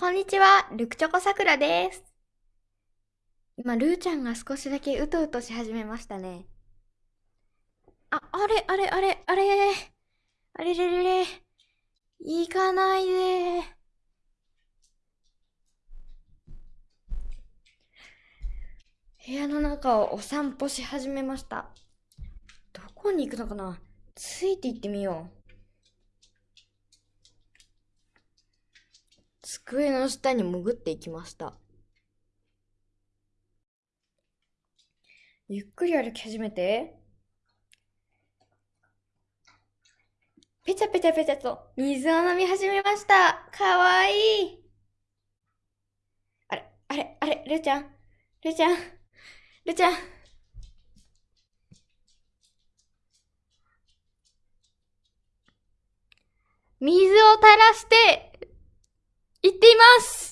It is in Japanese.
こんにちは、ルクチョコさくらです。今、ルーちゃんが少しだけうとうとし始めましたね。あ、あれ、あれ、あれ、あれ、あれれれれ、行かないで。部屋の中をお散歩し始めました。どこに行くのかな？ついて行ってみよう。机の下に潜っていきました。ゆっくり歩き始めて、ぺちゃぺちゃぺちゃと水を飲み始めました。かわいい。あれ、あれ、あれ、るーちゃん、るーちゃん、るーちゃん。水を垂らして、っています。